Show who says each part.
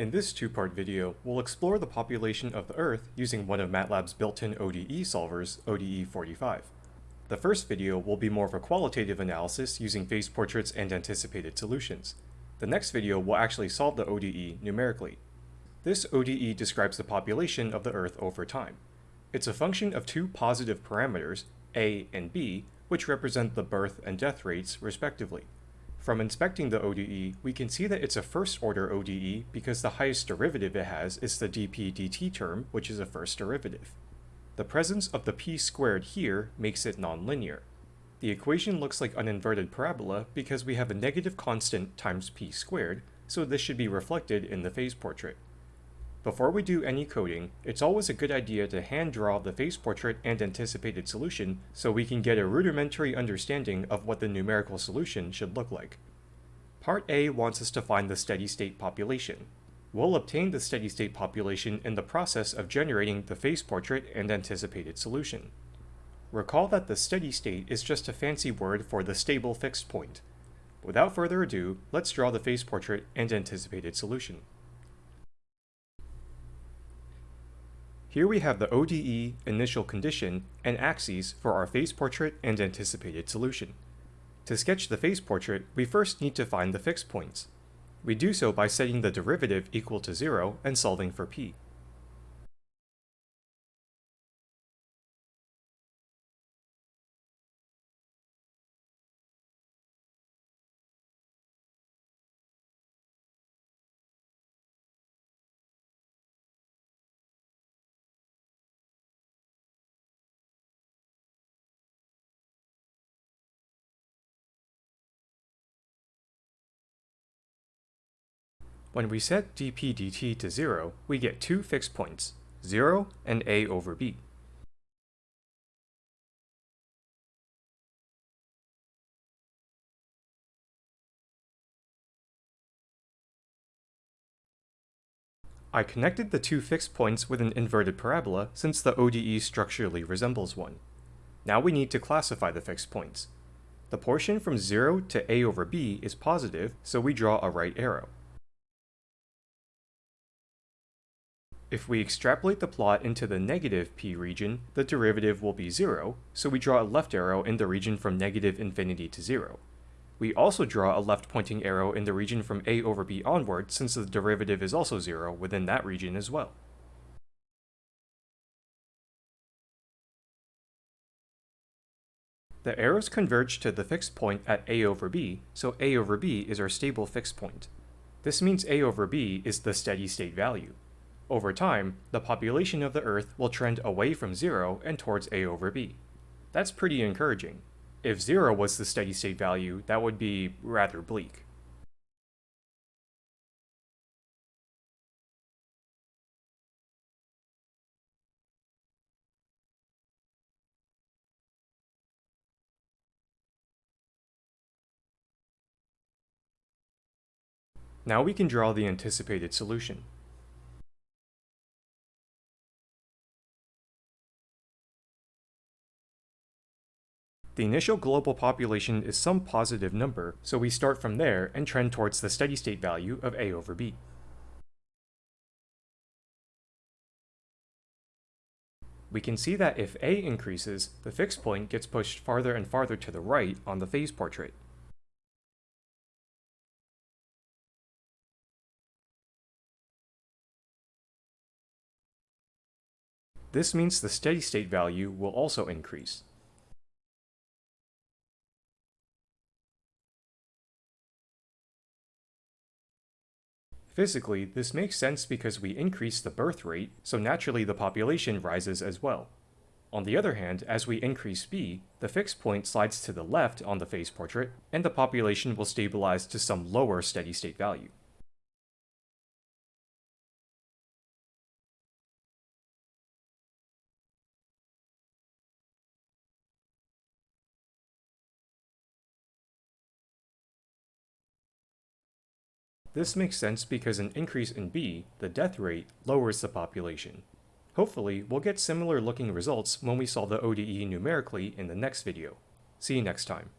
Speaker 1: In this two-part video, we'll explore the population of the Earth using one of MATLAB's built-in ODE solvers, ODE45. The first video will be more of a qualitative analysis using phase portraits and anticipated solutions. The next video will actually solve the ODE numerically. This ODE describes the population of the Earth over time. It's a function of two positive parameters, a and b, which represent the birth and death rates respectively. From inspecting the ODE, we can see that it's a first-order ODE because the highest derivative it has is the dp dt term, which is a first derivative. The presence of the p squared here makes it nonlinear. The equation looks like an inverted parabola because we have a negative constant times p squared, so this should be reflected in the phase portrait. Before we do any coding, it's always a good idea to hand draw the phase portrait and anticipated solution so we can get a rudimentary understanding of what the numerical solution should look like. Part A wants us to find the steady state population. We'll obtain the steady state population in the process of generating the phase portrait and anticipated solution. Recall that the steady state is just a fancy word for the stable fixed point. Without further ado, let's draw the phase portrait and anticipated solution. Here we have the ODE, initial condition, and axes for our phase portrait and anticipated solution. To sketch the phase portrait, we first need to find the fixed points. We do so by setting the derivative equal to 0 and solving for p. When we set dp dt to 0, we get two fixed points, 0 and a over b. I connected the two fixed points with an inverted parabola since the ODE structurally resembles one. Now we need to classify the fixed points. The portion from 0 to a over b is positive, so we draw a right arrow. If we extrapolate the plot into the negative p region, the derivative will be 0, so we draw a left arrow in the region from negative infinity to 0. We also draw a left pointing arrow in the region from a over b onward since the derivative is also 0 within that region as well. The arrows converge to the fixed point at a over b, so a over b is our stable fixed point. This means a over b is the steady state value. Over time, the population of the Earth will trend away from zero and towards a over b. That's pretty encouraging. If zero was the steady state value, that would be rather bleak. Now we can draw the anticipated solution. The initial global population is some positive number, so we start from there and trend towards the steady state value of a over b. We can see that if a increases, the fixed point gets pushed farther and farther to the right on the phase portrait. This means the steady state value will also increase. Physically, this makes sense because we increase the birth rate, so naturally the population rises as well. On the other hand, as we increase b, the fixed point slides to the left on the phase portrait, and the population will stabilize to some lower steady state value. This makes sense because an increase in B, the death rate, lowers the population. Hopefully, we'll get similar looking results when we solve the ODE numerically in the next video. See you next time.